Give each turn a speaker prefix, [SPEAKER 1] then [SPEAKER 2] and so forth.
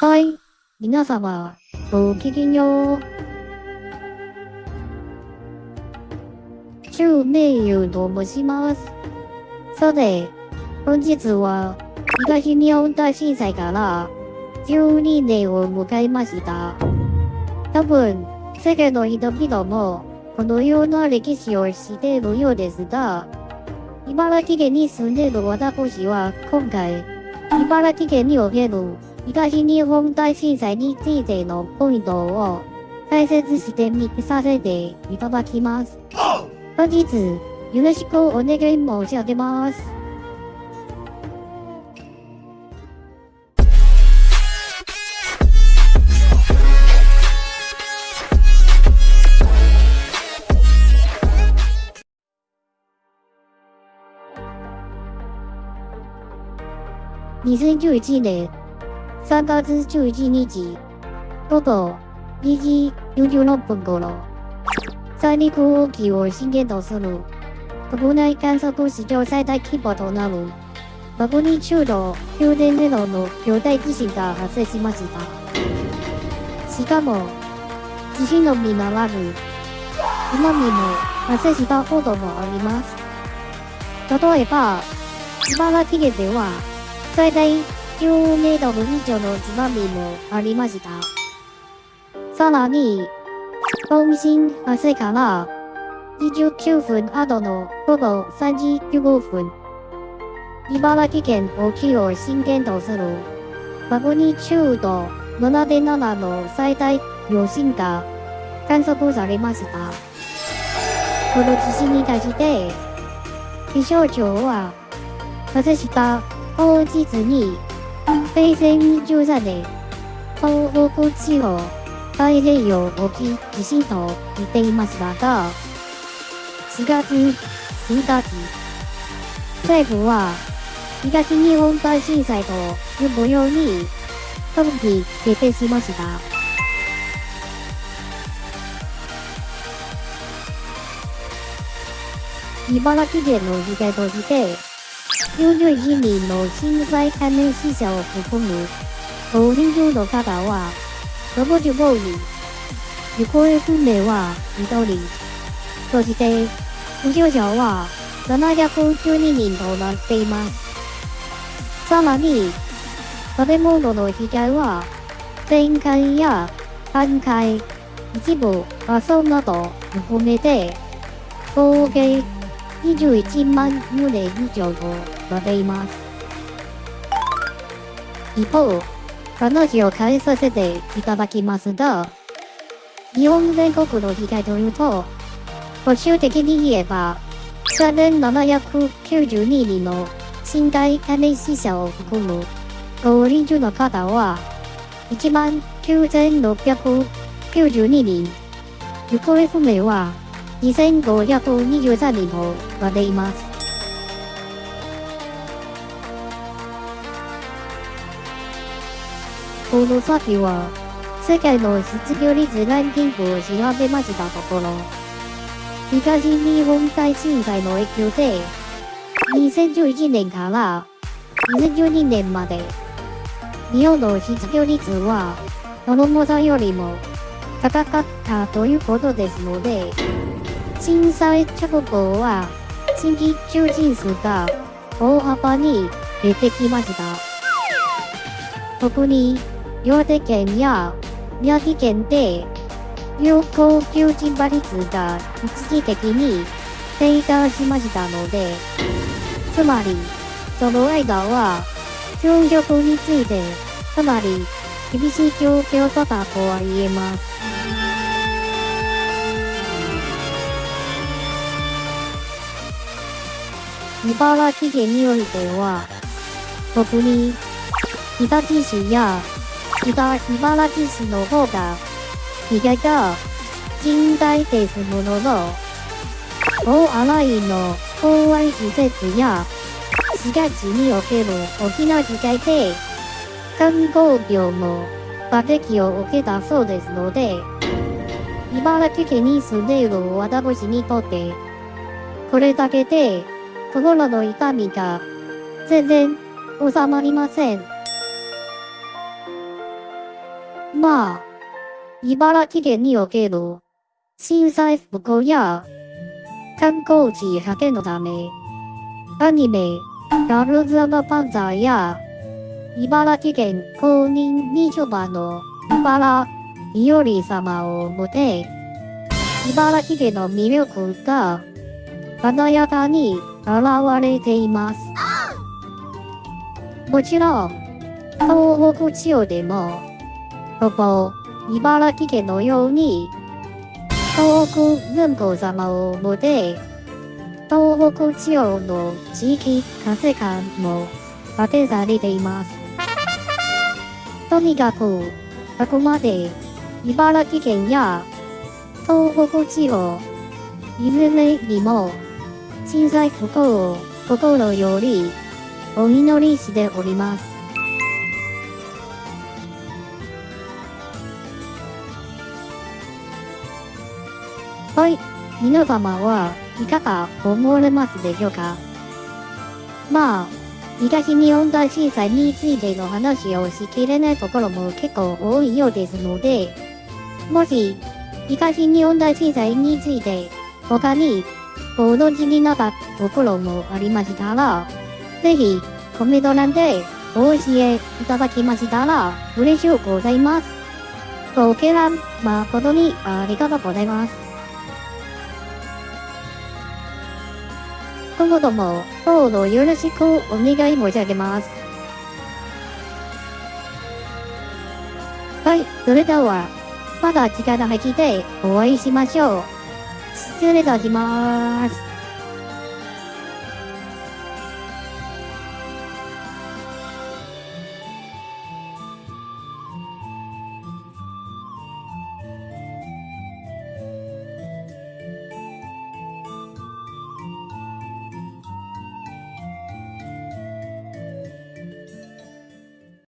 [SPEAKER 1] はい。皆様、ごきげんよう。中名優と申します。さて、本日は、東日本大震災から12年を迎えました。多分、世界の人々も、このような歴史を知っているようですが、茨城県に住んでいる私は今回、茨城県における東日本大震災についてのポイントを解説してみさせていただきます。本日、よろしくお願い申し上げます。2011年3月11日午後2時46分頃、三陸沖を震源とする国内観測史上最大規模となるマグニチュード9.0の巨大地震が発生しました。しかも、地震のみならず、津波も発生したこともあります。例えば、茨城県では、最大10メートル以上の津波もありました？さらに、本震発生から29分後の午後3時15分、茨城県沖を震源とするマグニチュード7.7の最大余震が観測されました。この地震に対して、気象庁は発生した当日に、平成23年、東北地方太平洋沖地震と言っていましたが、4月1日、政府は東日本大震災と呼ぶように、特に決定しました。茨城県の被害として、41人の震災関連死者を含む5人中の方は65人、行方不明は1人、そして負傷者は712人となっています。さらに、建物の被害は全壊や半壊、一部破損など含めて合計21万棟以上となっています。一方、話を変えさせていただきますが、日本全国の被害というと、保守的に言えば、3792人の身体関連死者を含む5人中の方は、19692人、行方不明は2523人となっています。この先は、世界の失業率ランキングを調べましたところ、東日本大震災の影響で、2011年から2012年まで、日本の失業率は、その重さよりも高かったということですので、震災直後は、新規求人数が大幅に減ってきました。特に、岩手県や宮城県で、有効求人倍率が一時的に低下しましたので、つまり、その間は、就職について、かなり厳しい状況だったとは言えます。茨城県においては、特に日立市や北茨城市の方が被害が甚大ですものの、大洗の公安施設や市街地における大きな被害で、観光業も打撃を受けたそうですので、茨城県に住んでいる私にとって、これだけで心の痛みが全然収まりません。まあ、茨城県における震災復興や観光地派遣のため、アニメ、ガルズパンザーや茨城県公認みちょばの茨いおり様をもて、茨城県の魅力が華やかに現れています。もちろん、東北地方でも、ここ、茨城県のように、東北文庫様をもて、東北地方の地域活性化も発展されています。とにかく、あくまで茨城県や東北地方、いずれにも震災復興を心よりお祈りしております。はい、皆様はいかが思われますでしょうか？まあ、東日本大震災についての話をしきれないところも結構多いようですので、もし、東日本大震災について他にご存知になったところもありましたら、ぜひコメント欄でお教えいただきましたら嬉しゅうございます。ご見覧誠にありがとうございます。今後ともどうぞよろしくお願い申し上げます。はい、それでは、また次回の配信でお会いしましょう。失礼いたします。